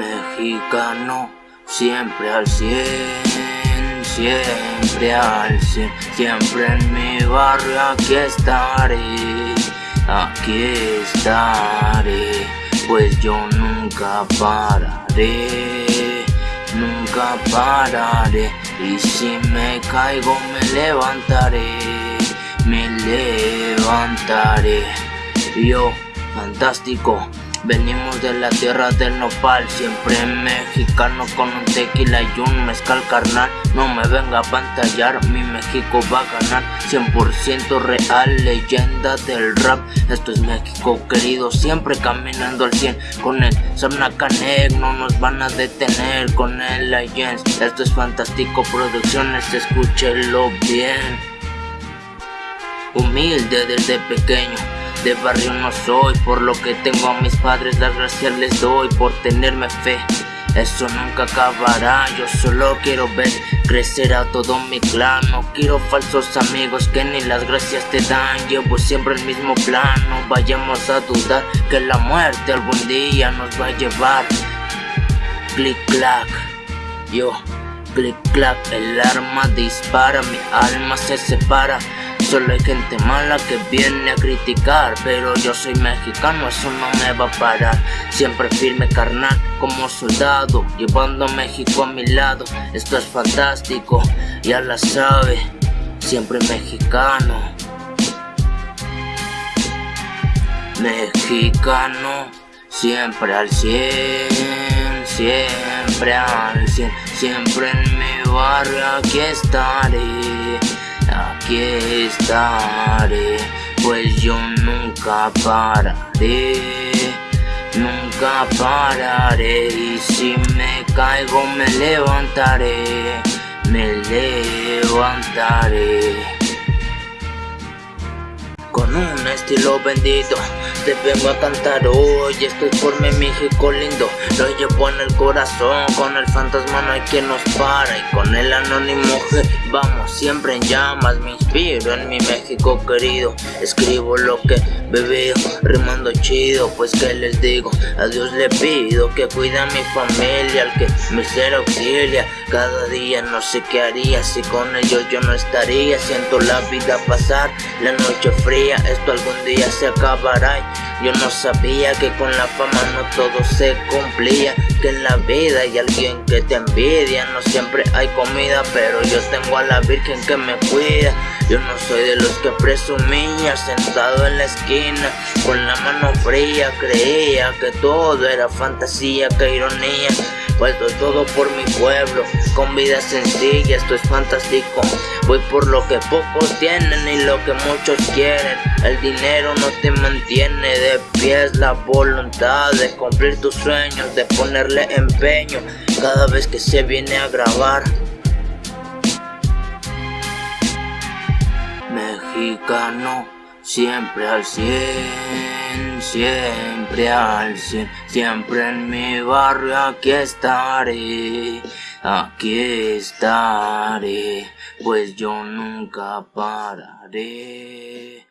Mexicano, siempre al cien, siempre al cien, siempre en mi barrio aquí estaré, aquí estaré, pues yo nunca pararé, nunca pararé, y si me caigo me levantaré, me levantaré, yo, fantástico, Venimos de la tierra del nopal, siempre mexicano con un tequila y un mezcal carnal. No me venga a pantallar, mi México va a ganar. 100% real, leyenda del rap. Esto es México querido, siempre caminando al 100 Con el Samnacanek no nos van a detener Con el Legends, esto es fantástico producciones, escúchelo bien. Humilde desde pequeño de barrio no soy, por lo que tengo a mis padres las gracias les doy por tenerme fe. Eso nunca acabará, yo solo quiero ver crecer a todo mi clan. No quiero falsos amigos que ni las gracias te dan Llevo siempre el mismo plan, no vayamos a dudar Que la muerte algún día nos va a llevar. Click clack, yo, click clack El arma dispara, mi alma se separa Solo hay gente mala que viene a criticar Pero yo soy mexicano, eso no me va a parar. Siempre firme carnal como soldado Llevando a México a mi lado. Esto es fantástico, ya la sabe Siempre mexicano. Mexicano Siempre al cien Siempre al cien Siempre en mi barrio aquí estaré aquí estaré, pues yo nunca pararé, nunca pararé y si me caigo me levantaré, me levantaré. Con un estilo bendito te vengo a cantar hoy Estoy por mi México lindo. Lo llevo en el corazón Con el fantasma no hay quien nos para Y con el anónimo G Vamos siempre en llamas. Me inspiro en mi México querido Escribo lo que bebé Rimando chido Pues que les digo A Dios le pido Que cuide a mi familia Al que me ser auxilia. Cada día no sé qué haría Si con ellos yo no estaría. Siento la vida pasar La noche fría Esto algún día se acabará yo no sabía que con la fama no todo se cumplía Que en la vida hay alguien que te envidia. No siempre hay comida pero yo tengo a la virgen que me cuida. Yo no soy de los que presumía Sentado en la esquina con la mano fría Creía que todo era fantasía, que ironía Puesto todo por mi pueblo, con vida sencilla, esto es fantástico. Voy por lo que pocos tienen y lo que muchos quieren. El dinero no te mantiene de pie, es la voluntad de cumplir tus sueños, de ponerle empeño cada vez que se viene a grabar. Mexicano Siempre al cien, siempre al cien, siempre en mi barrio aquí estaré, aquí estaré, pues yo nunca pararé.